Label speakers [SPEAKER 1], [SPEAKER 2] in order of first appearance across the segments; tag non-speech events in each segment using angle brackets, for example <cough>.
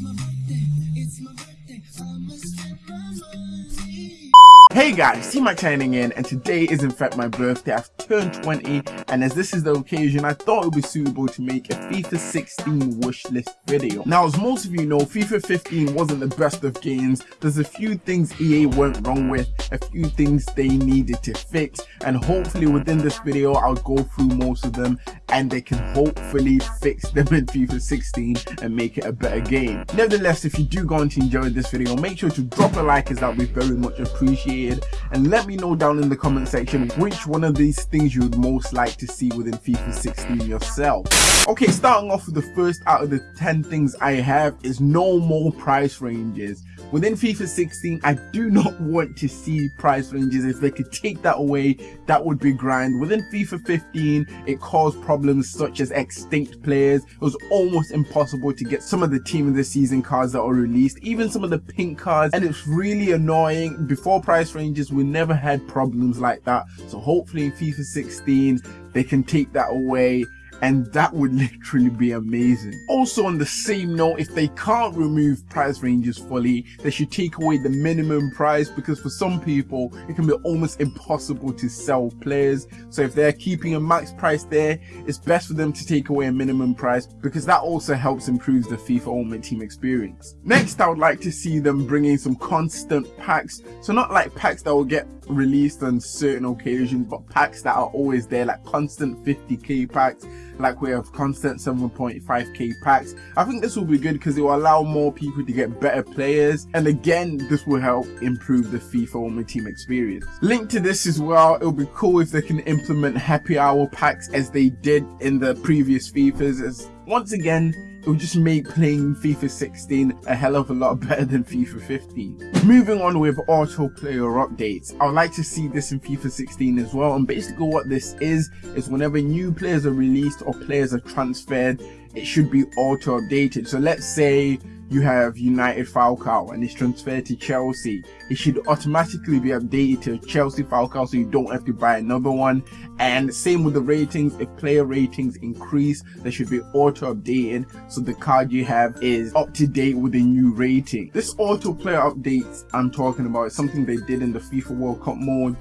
[SPEAKER 1] It's my birthday. It's my birthday. Hey guys, T-Mac chiming in and today is in fact my birthday. I've turned 20 and as this is the occasion I thought it would be suitable to make a FIFA 16 wish list video. Now as most of you know FIFA 15 wasn't the best of games. There's a few things EA went wrong with, a few things they needed to fix and hopefully within this video I'll go through most of them and they can hopefully fix them in FIFA 16 and make it a better game. Nevertheless if you do go on to enjoy this video make sure to drop a like as that would be very much appreciated appreciated and let me know down in the comment section which one of these things you would most like to see within FIFA 16 yourself. Okay, starting off with the first out of the 10 things I have is no more price ranges. Within FIFA 16, I do <laughs> not want to see price ranges. If they could take that away, that would be grand. Within FIFA 15, it caused problems such as extinct players. It was almost impossible to get some of the team of the season cards that were released, even some of the pink cards, and it's really annoying. Before price price ranges we never had problems like that. So hopefully in FIFA 16 they can take that away and that would <laughs> literally be amazing. Also on the same note, if they can't remove price ranges fully, they should take away the minimum price because for some people, it can be almost impossible to sell players. So if they're keeping a max price there, it's best for them to take away a minimum price because that also helps improve the FIFA Ultimate Team experience. Next, I would like to see them bringing some constant packs. So not like packs that will get released on certain occasions, but packs that are always there, like constant 50k packs like we have constant 7.5k packs. I think this will be good because it will allow more people to get better players and again this will help improve the FIFA Ultimate Team experience. Linked to this as well, it'll be cool if they can implement happy hour packs as they did in the previous FIFAs as once again it would just make playing FIFA 16 a hell of a lot <laughs> better than FIFA 15. Moving on with auto player updates, I would like to see this in FIFA 16 as well and basically what this is, is whenever new players are released or players are transferred, it should be auto updated. So let's say you have United Falcao and it's transferred to Chelsea, it should automatically be updated to Chelsea Falcao so you don't have to buy another one. And same with the ratings, if player ratings increase, they should be auto updated so the card you have is up to date with the new rating. This auto player updates I'm talking about is something they did in the FIFA World Cup mode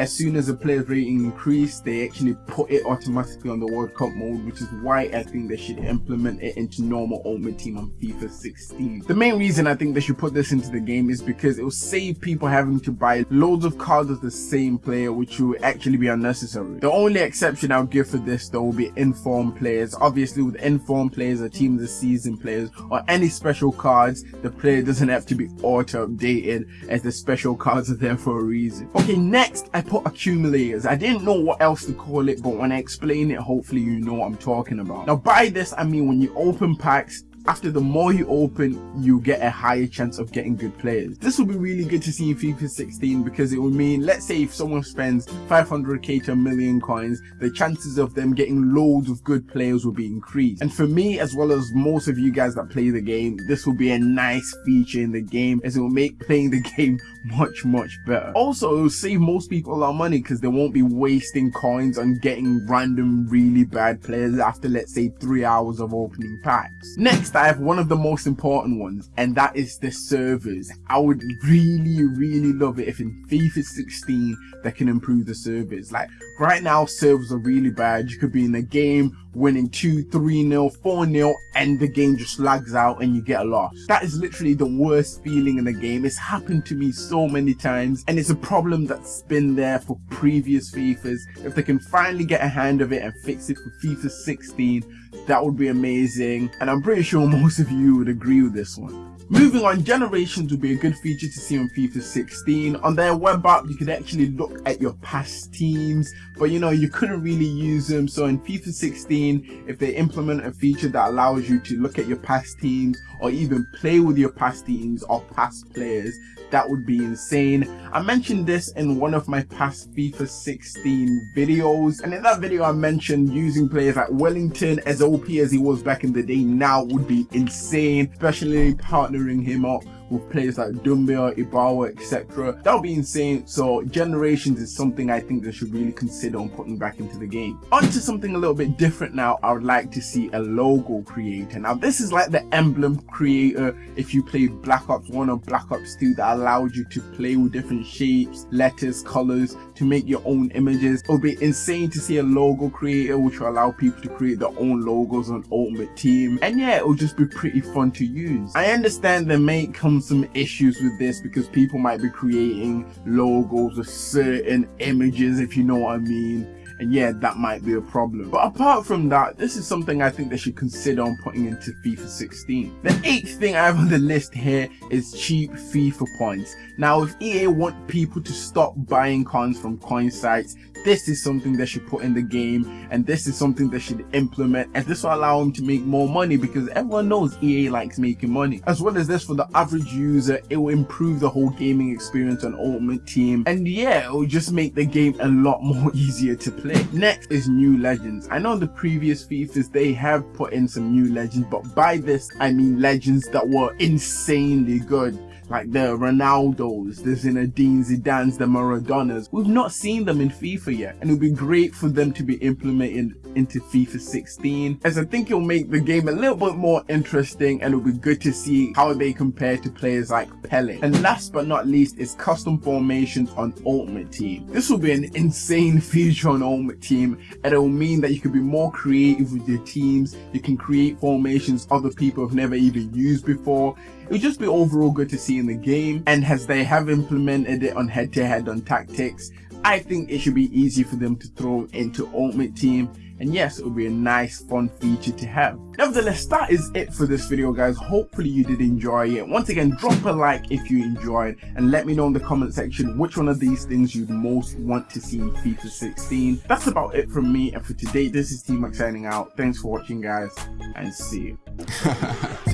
[SPEAKER 1] as soon as a player's rating increased, they actually put it automatically on the World Cup mode, which is why I think they should implement it into normal Ultimate Team on FIFA 16. The main reason I think they should put this into the game is because it will save people having to buy loads of cards of the same player, which will actually be unnecessary. The only exception I'll give for this though will be informed players. Obviously with informed players or team of the season players or any special cards, the player doesn't have to be auto updated as the special cards are there for a reason. Okay, next I put accumulators. I didn't know what else to call it, but when I explain it, hopefully you know what I'm talking about. Now by this, I mean when you open packs, after the more you open you get a higher chance of getting good players. This will be really good to see in FIFA 16 because it will mean let's say if someone spends 500k to a million coins the chances of them getting loads of good players will be increased. And for me as well as most of you guys that play the game this will be a nice feature in the game as it will make playing the <laughs> game much much better. Also it will save most people a lot of money because they won't be wasting coins on getting random really bad players after let's say three hours of opening packs. Next I have one of the most important ones and that is the servers. I would really really love it if in FIFA 16 they can improve the servers. Like right now servers are really bad. You could be in a game winning 2 3 0 4 0 and the game just lags out and you get a loss that is literally the worst feeling in the game it's happened to me so many times and it's a problem that's been there for previous fifas if they can finally get a hand of it and fix it for fifa 16 that would be amazing and i'm pretty sure <laughs> most of you would agree with this one Moving on, generations would be a good feature to see on FIFA 16. On their web app, you could actually look at your past teams, but you know, you couldn't really use them. So in FIFA 16, if they implement a feature that allows you to look at your past teams or even play with your past teams or past players, that would be insane. I mentioned this in one of my past FIFA 16 videos and in that video I mentioned using players like Wellington as OP as he was back in the day now would be insane, especially partnering him up with players like Doumbia, Ibarbo, etc. That would be insane. So generations is something I think they should really consider on putting back into the game. On to something a little bit different now. I would like to see a logo creator. Now this is like the emblem creator if you play Black Ops 1 or Black Ops 2 that allowed you to play with different shapes, letters, colors to make your own images. It would be insane to see a logo creator which will allow people to create their own logos on Ultimate Team. And yeah, it will just be pretty fun to use. I understand there may come some issues with this because people might be creating logos of certain images if you know what I mean yeah that might be a problem. But apart from that this is something I think they should consider on putting into FIFA 16 the eighth thing I have on the list here is cheap FIFA points. Now if EA want people to stop buying coins from coin sites this is something they should put in the game and this is something they should implement and this will allow them to make more money because everyone knows EA likes making money. As well as this for the average user it will improve the whole gaming experience on Ultimate Team and yeah it will just make the game a lot <laughs> more easier to play next. Is new legends. I know the previous FIFAs they have put in some new legends but by this I mean legends that were insanely good like the Ronaldos, the Zinedine Zidanes, the Maradonas. We've not seen them in FIFA yet and it would be great for them to be implemented into FIFA 16 as I think it'll make the game a little bit more interesting and it'll be good to see how they compare to players like Pele. And last but not least is custom formations on Ultimate Team. This will be an insane <laughs> feature on Ultimate Team and it will mean that you can be more creative with your teams, you can create formations other people have never even used before. It would just be overall good to see in the game and as they have implemented it on head-to-head -head on tactics, I think it should be easy for them to throw into Ultimate Team and yes it would be a nice fun feature to have. Nevertheless that is it for this video guys. Hopefully you did enjoy it. Once again drop a like if you enjoyed and let me know in the comment section which one of these things you'd most want to see in FIFA 16 that's about it from me and for today this is T-Mac signing out. Thanks for watching guys and see you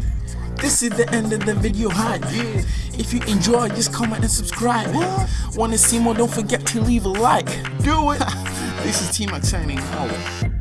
[SPEAKER 1] <laughs>
[SPEAKER 2] This is the end of the video hype. Yeah. If you enjoyed, just comment and subscribe. What? Wanna see more? Don't forget to leave a like.
[SPEAKER 1] Do it. <laughs>
[SPEAKER 2] this is T-Mac signing out.